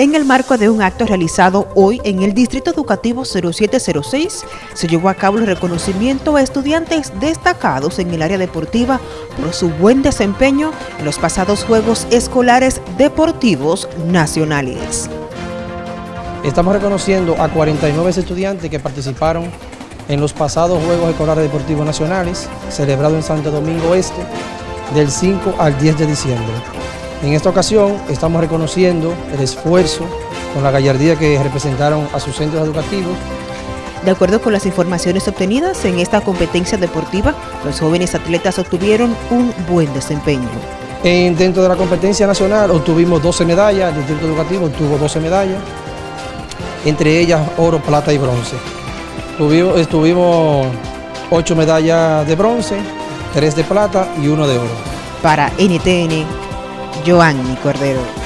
En el marco de un acto realizado hoy en el Distrito Educativo 0706, se llevó a cabo el reconocimiento a estudiantes destacados en el área deportiva por su buen desempeño en los pasados Juegos Escolares Deportivos Nacionales. Estamos reconociendo a 49 estudiantes que participaron en los pasados Juegos Escolares Deportivos Nacionales, celebrados en Santo Domingo Este, del 5 al 10 de diciembre. En esta ocasión estamos reconociendo el esfuerzo con la gallardía que representaron a sus centros educativos. De acuerdo con las informaciones obtenidas en esta competencia deportiva, los jóvenes atletas obtuvieron un buen desempeño. En, dentro de la competencia nacional obtuvimos 12 medallas, el distrito educativo obtuvo 12 medallas, entre ellas oro, plata y bronce. Tuvimos, estuvimos 8 medallas de bronce, 3 de plata y 1 de oro. Para NTN, Joanny Cordero.